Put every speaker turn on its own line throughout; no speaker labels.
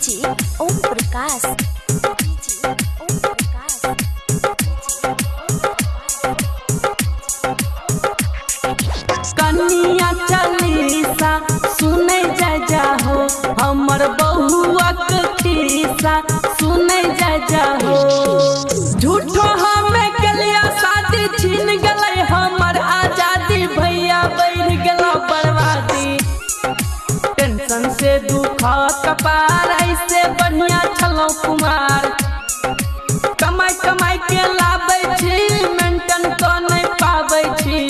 DJ Om Prakash. DJ
कनिया चालीसा, सुने जा हो, हमर बहुआ के खीसा जा हो। झूठो कपार, ऐसे बढ़िया छलो कुमार। कमाई कमाई के लाबै छी, मेंटेन तो नहीं पाबै छी।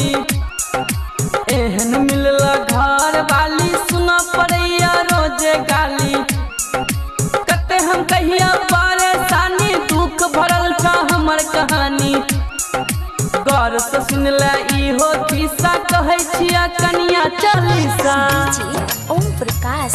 एहन मिलल घर वाली सुना पड़ैया रोज़े गाली। कते हम कहिया परेशानी, दुख भरल छ हमर कहानी। गौर से सुन ले किस्सा कहै छिया कनिया चालीसा।
ओम प्रकाश।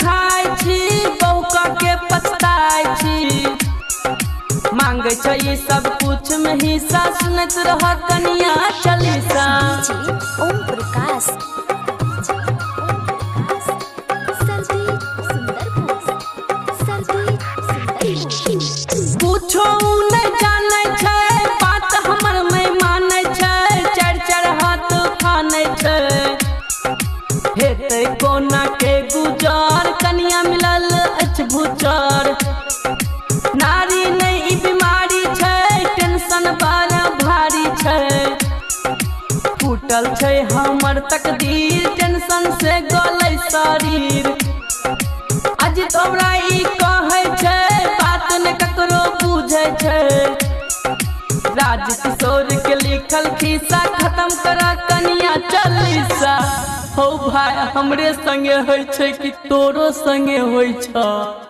छी मांगे सब कुछ। में हिस्सा सुनत रह कनिया चालीसा
ओम प्रकाश।
नहीं जानै छै बात हमर मानै छै हाथ खानै छै। हेतै कोना के गुजर कनिया मिलल अछि भूचर। छै हमर तकदीर, टेंशन से गलै शरीर। अज तोरा ई बात ने ककरो बुझै छै। राज किशोर के लिखल खिस्सा खत्म करा कनिया चालीसा हो भाई हमरे संगे होइ छै कि तोरो संगे होइ छ।